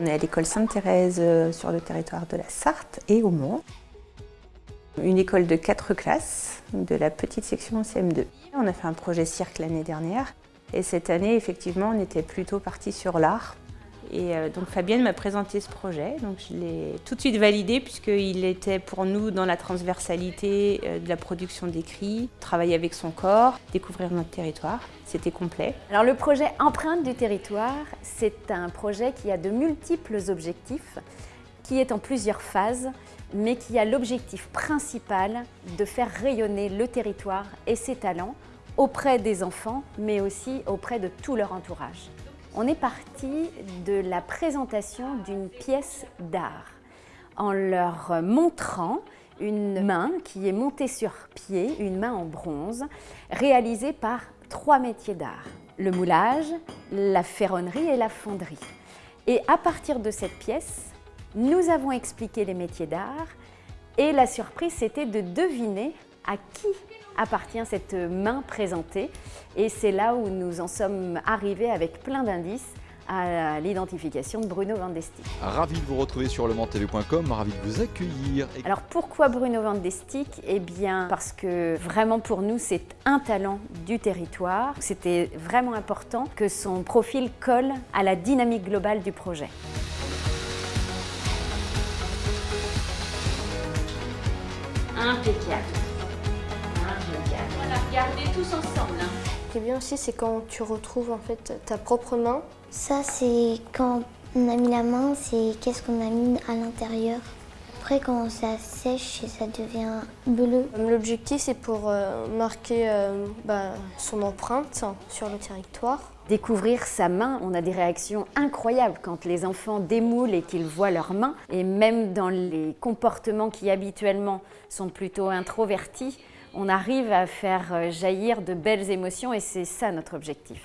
On est à l'école Sainte-Thérèse euh, sur le territoire de la Sarthe et au Mans. Une école de quatre classes, de la petite section CM2. On a fait un projet cirque l'année dernière et cette année, effectivement, on était plutôt parti sur l'art. Et euh, donc Fabienne m'a présenté ce projet, donc je l'ai tout de suite validé puisqu'il était pour nous dans la transversalité euh, de la production d'écrits, travailler avec son corps, découvrir notre territoire, c'était complet. Alors le projet Empreinte du territoire, c'est un projet qui a de multiples objectifs, qui est en plusieurs phases, mais qui a l'objectif principal de faire rayonner le territoire et ses talents auprès des enfants, mais aussi auprès de tout leur entourage. On est parti de la présentation d'une pièce d'art en leur montrant une main qui est montée sur pied, une main en bronze, réalisée par trois métiers d'art. Le moulage, la ferronnerie et la fonderie. Et à partir de cette pièce, nous avons expliqué les métiers d'art et la surprise c'était de deviner à qui appartient cette main présentée. Et c'est là où nous en sommes arrivés avec plein d'indices à l'identification de Bruno Vandestick. Ravi de vous retrouver sur lementv.com, ravi de vous accueillir. Alors pourquoi Bruno Vandestick Eh bien parce que vraiment pour nous c'est un talent du territoire. C'était vraiment important que son profil colle à la dynamique globale du projet. Impeccable. On va regarder tous ensemble. Hein. Ce qui est bien aussi, c'est quand tu retrouves en fait ta propre main. Ça, c'est quand on a mis la main, c'est qu'est-ce qu'on a mis à l'intérieur. Après, quand ça sèche, ça devient bleu. L'objectif, c'est pour euh, marquer euh, bah, son empreinte sur le territoire. Découvrir sa main, on a des réactions incroyables quand les enfants démoulent et qu'ils voient leurs mains. Et même dans les comportements qui habituellement sont plutôt introvertis, on arrive à faire euh, jaillir de belles émotions et c'est ça notre objectif.